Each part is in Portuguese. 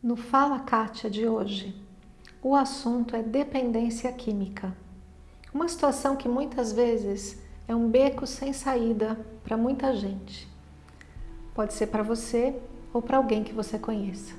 No Fala Kátia de hoje, o assunto é dependência química. Uma situação que muitas vezes é um beco sem saída para muita gente. Pode ser para você ou para alguém que você conheça.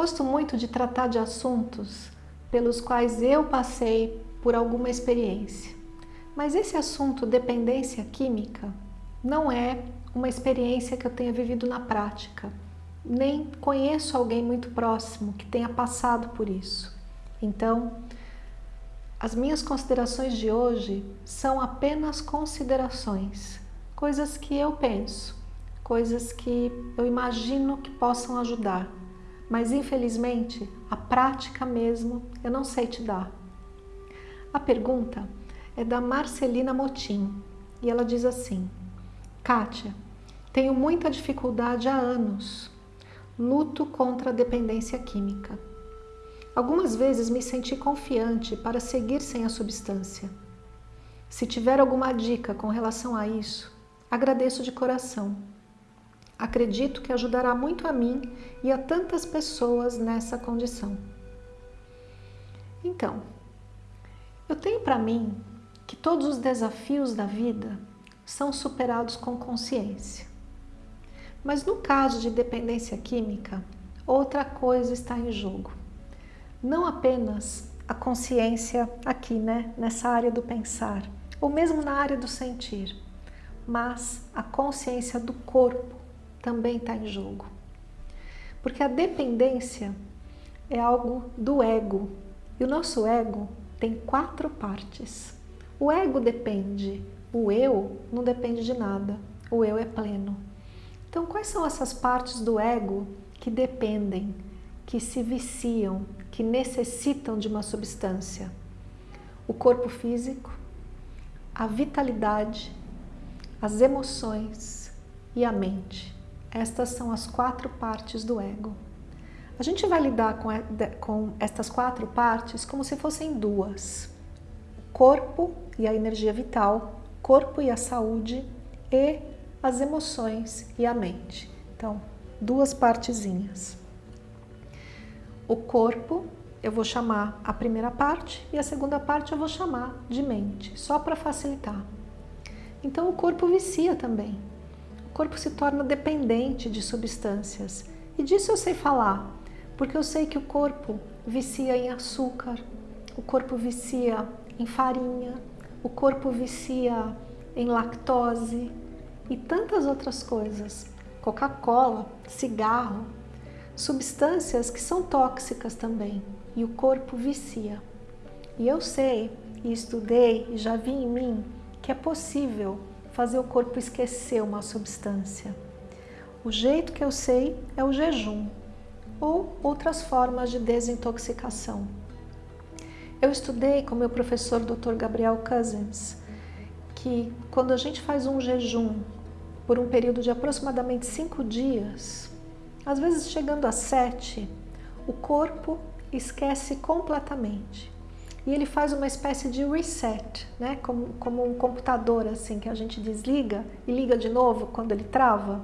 Gosto muito de tratar de assuntos pelos quais eu passei por alguma experiência. Mas esse assunto, dependência química, não é uma experiência que eu tenha vivido na prática. Nem conheço alguém muito próximo que tenha passado por isso. Então, as minhas considerações de hoje são apenas considerações, coisas que eu penso, coisas que eu imagino que possam ajudar mas infelizmente a prática mesmo eu não sei te dar. A pergunta é da Marcelina Motim e ela diz assim: Kátia, tenho muita dificuldade há anos, luto contra a dependência química. Algumas vezes me senti confiante para seguir sem a substância. Se tiver alguma dica com relação a isso, agradeço de coração. Acredito que ajudará muito a mim e a tantas pessoas nessa condição. Então, eu tenho para mim que todos os desafios da vida são superados com consciência. Mas no caso de dependência química, outra coisa está em jogo. Não apenas a consciência aqui, né, nessa área do pensar, ou mesmo na área do sentir, mas a consciência do corpo, também está em jogo. Porque a dependência é algo do ego. E o nosso ego tem quatro partes. O ego depende, o eu não depende de nada. O eu é pleno. Então, quais são essas partes do ego que dependem, que se viciam, que necessitam de uma substância? O corpo físico, a vitalidade, as emoções e a mente. Estas são as quatro partes do ego. A gente vai lidar com, com estas quatro partes como se fossem duas. O corpo e a energia vital, corpo e a saúde e as emoções e a mente. Então, duas partezinhas. O corpo eu vou chamar a primeira parte e a segunda parte eu vou chamar de mente, só para facilitar. Então o corpo vicia também o corpo se torna dependente de substâncias. E disso eu sei falar, porque eu sei que o corpo vicia em açúcar, o corpo vicia em farinha, o corpo vicia em lactose e tantas outras coisas. Coca-Cola, cigarro, substâncias que são tóxicas também e o corpo vicia. E eu sei, e estudei, e já vi em mim que é possível fazer o corpo esquecer uma substância. O jeito que eu sei é o jejum ou outras formas de desintoxicação. Eu estudei com meu professor Dr. Gabriel Cousins que quando a gente faz um jejum por um período de aproximadamente cinco dias, às vezes chegando a sete, o corpo esquece completamente e ele faz uma espécie de reset, né? como, como um computador assim que a gente desliga e liga de novo quando ele trava,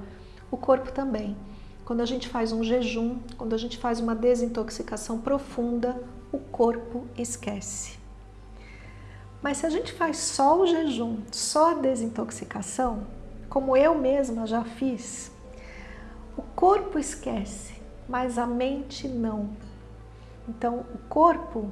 o corpo também. Quando a gente faz um jejum, quando a gente faz uma desintoxicação profunda, o corpo esquece. Mas se a gente faz só o jejum, só a desintoxicação, como eu mesma já fiz, o corpo esquece, mas a mente não. Então, o corpo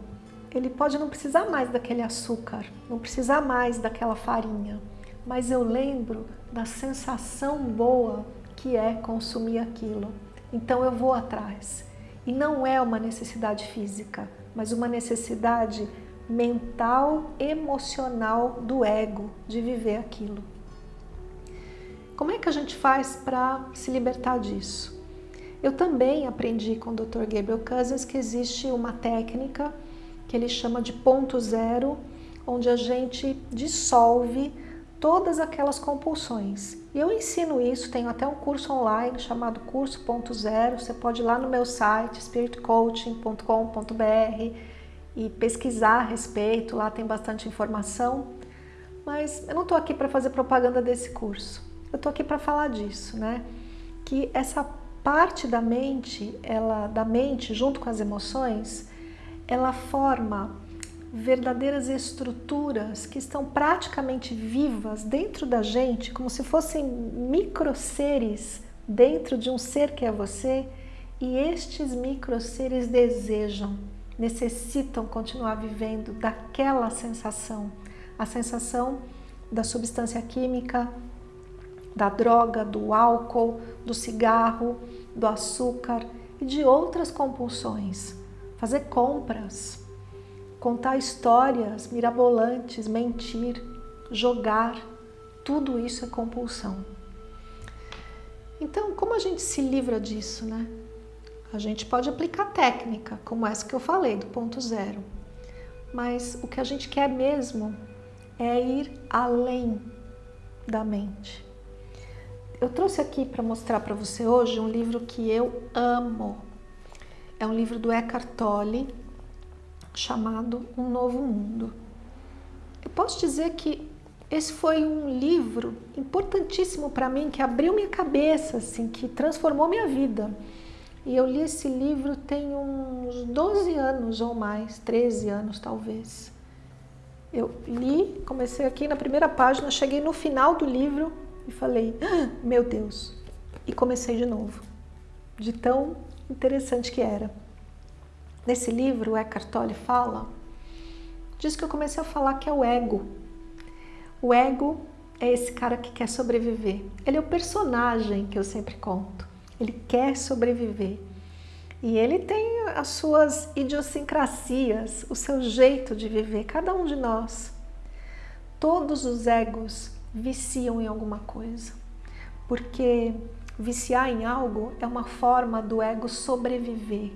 ele pode não precisar mais daquele açúcar, não precisar mais daquela farinha, mas eu lembro da sensação boa que é consumir aquilo. Então eu vou atrás. E não é uma necessidade física, mas uma necessidade mental, emocional do ego de viver aquilo. Como é que a gente faz para se libertar disso? Eu também aprendi com o Dr. Gabriel Cousins que existe uma técnica que ele chama de ponto zero, onde a gente dissolve todas aquelas compulsões. E eu ensino isso, tenho até um curso online chamado Curso.0, você pode ir lá no meu site, spiritcoaching.com.br e pesquisar a respeito, lá tem bastante informação. Mas eu não estou aqui para fazer propaganda desse curso, eu estou aqui para falar disso, né? Que essa parte da mente, ela, da mente junto com as emoções, ela forma verdadeiras estruturas que estão praticamente vivas dentro da gente, como se fossem micro seres dentro de um ser que é você, e estes micro seres desejam, necessitam continuar vivendo daquela sensação, a sensação da substância química, da droga, do álcool, do cigarro, do açúcar e de outras compulsões. Fazer compras, contar histórias mirabolantes, mentir, jogar, tudo isso é compulsão. Então, como a gente se livra disso, né? A gente pode aplicar técnica, como essa que eu falei, do ponto zero. Mas o que a gente quer mesmo é ir além da mente. Eu trouxe aqui para mostrar para você hoje um livro que eu amo. É um livro do Eckhart Tolle, chamado Um Novo Mundo. Eu posso dizer que esse foi um livro importantíssimo para mim, que abriu minha cabeça, assim, que transformou minha vida. E eu li esse livro tem uns 12 anos ou mais, 13 anos talvez. Eu li, comecei aqui na primeira página, cheguei no final do livro e falei, ah, meu Deus, e comecei de novo, de tão interessante que era. Nesse livro, o Eckhart Tolle fala, diz que eu comecei a falar que é o ego. O ego é esse cara que quer sobreviver. Ele é o personagem que eu sempre conto. Ele quer sobreviver. E ele tem as suas idiosincrasias, o seu jeito de viver, cada um de nós. Todos os egos viciam em alguma coisa, porque viciar em algo é uma forma do ego sobreviver,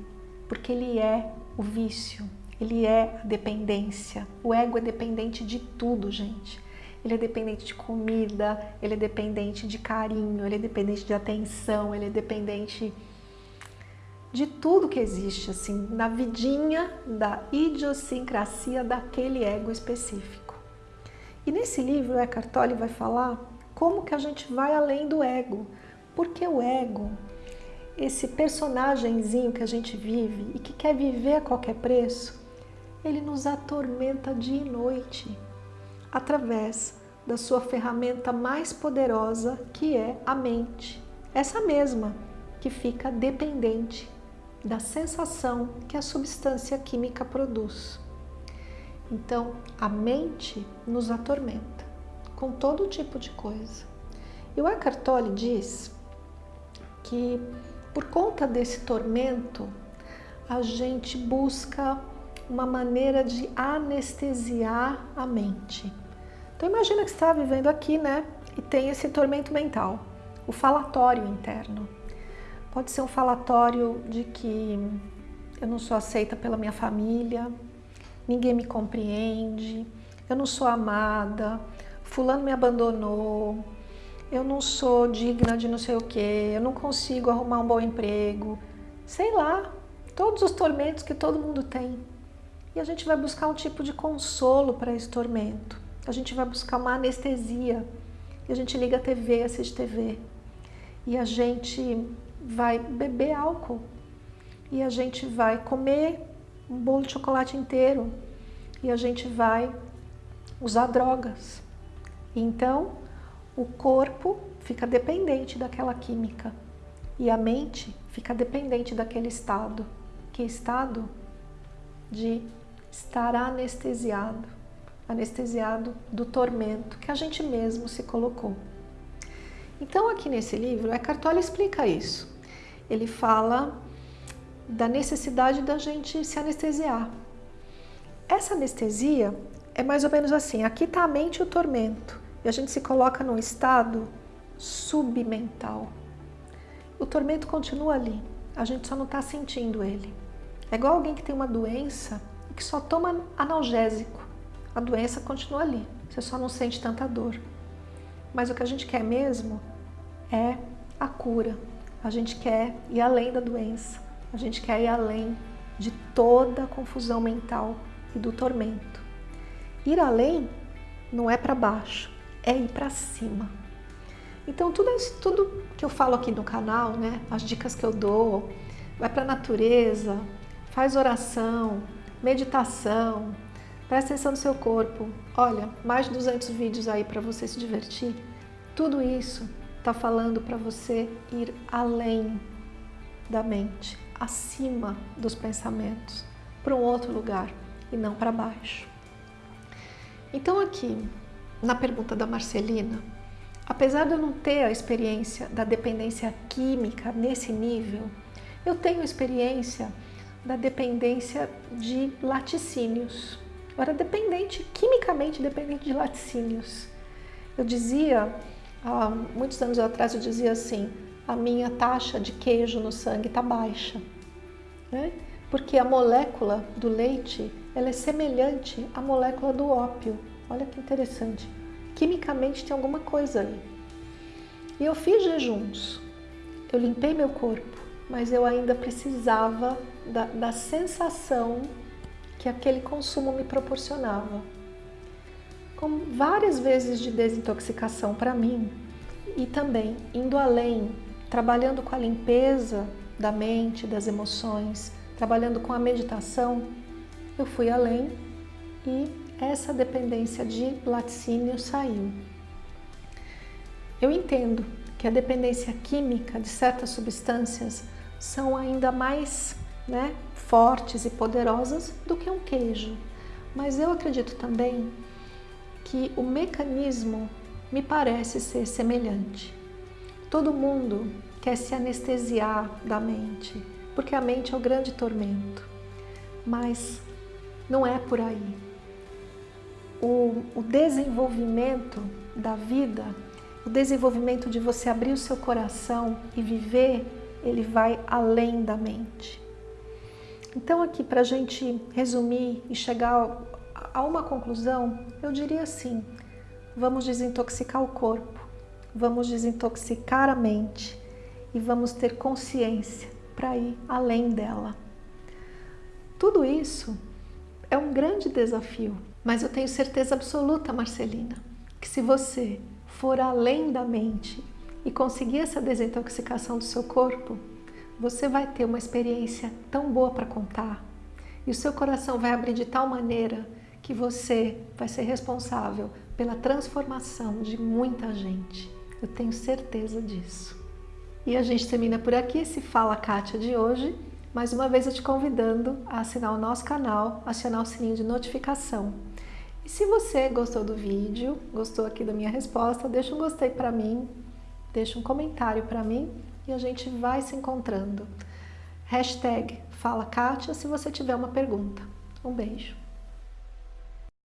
porque ele é o vício, ele é a dependência. O ego é dependente de tudo, gente. Ele é dependente de comida, ele é dependente de carinho, ele é dependente de atenção, ele é dependente de tudo que existe, assim, na vidinha da idiosincrasia daquele ego específico. E nesse livro, o Eckhart Tolle vai falar como que a gente vai além do ego, porque o ego esse personagemzinho que a gente vive e que quer viver a qualquer preço, ele nos atormenta dia e noite através da sua ferramenta mais poderosa, que é a mente. Essa mesma que fica dependente da sensação que a substância química produz. Então, a mente nos atormenta com todo tipo de coisa. E o Eckhart Tolle diz que por conta desse tormento, a gente busca uma maneira de anestesiar a mente. Então imagina que você está vivendo aqui, né? E tem esse tormento mental, o falatório interno. Pode ser um falatório de que eu não sou aceita pela minha família, ninguém me compreende, eu não sou amada, fulano me abandonou, eu não sou digna de não sei o que, eu não consigo arrumar um bom emprego, sei lá, todos os tormentos que todo mundo tem. E a gente vai buscar um tipo de consolo para esse tormento. A gente vai buscar uma anestesia. E a gente liga a TV, assiste TV. E a gente vai beber álcool. E a gente vai comer um bolo de chocolate inteiro. E a gente vai usar drogas. Então, o corpo fica dependente daquela química e a mente fica dependente daquele estado, que é estado de estar anestesiado, anestesiado do tormento que a gente mesmo se colocou. Então aqui nesse livro, Eckhart Tolle explica isso. Ele fala da necessidade da gente se anestesiar. Essa anestesia é mais ou menos assim, aqui está a mente e o tormento e a gente se coloca num estado submental. O tormento continua ali, a gente só não está sentindo ele. É igual alguém que tem uma doença e que só toma analgésico. A doença continua ali, você só não sente tanta dor. Mas o que a gente quer mesmo é a cura. A gente quer ir além da doença. A gente quer ir além de toda a confusão mental e do tormento. Ir além não é para baixo, é ir para cima. Então tudo, tudo que eu falo aqui no canal, né, as dicas que eu dou, vai para a natureza, faz oração, meditação, presta atenção no seu corpo. Olha, mais de 200 vídeos aí para você se divertir. Tudo isso está falando para você ir além da mente, acima dos pensamentos, para um outro lugar e não para baixo. Então aqui, na pergunta da Marcelina, apesar de eu não ter a experiência da dependência química nesse nível, eu tenho experiência da dependência de laticínios. Eu era dependente, quimicamente dependente de laticínios. Eu dizia, há muitos anos atrás, eu dizia assim, a minha taxa de queijo no sangue está baixa. Né? Porque a molécula do leite ela é semelhante à molécula do ópio. Olha que interessante. Quimicamente tem alguma coisa aí. E eu fiz jejuns, eu limpei meu corpo, mas eu ainda precisava da, da sensação que aquele consumo me proporcionava. Com várias vezes de desintoxicação para mim e também indo além, trabalhando com a limpeza da mente, das emoções, trabalhando com a meditação, eu fui além e essa dependência de laticínio saiu. Eu entendo que a dependência química de certas substâncias são ainda mais né, fortes e poderosas do que um queijo, mas eu acredito também que o mecanismo me parece ser semelhante. Todo mundo quer se anestesiar da mente, porque a mente é o grande tormento. Mas não é por aí. O, o desenvolvimento da vida, o desenvolvimento de você abrir o seu coração e viver, ele vai além da mente. Então aqui para a gente resumir e chegar a uma conclusão, eu diria assim, vamos desintoxicar o corpo, vamos desintoxicar a mente e vamos ter consciência para ir além dela. Tudo isso é um grande desafio, mas eu tenho certeza absoluta, Marcelina, que se você for além da mente e conseguir essa desintoxicação do seu corpo, você vai ter uma experiência tão boa para contar e o seu coração vai abrir de tal maneira que você vai ser responsável pela transformação de muita gente. Eu tenho certeza disso. E a gente termina por aqui esse Fala Kátia de hoje. Mais uma vez eu te convidando a assinar o nosso canal, acionar o sininho de notificação. E se você gostou do vídeo, gostou aqui da minha resposta, deixa um gostei para mim, deixa um comentário para mim e a gente vai se encontrando. Hashtag Fala Kátia se você tiver uma pergunta. Um beijo.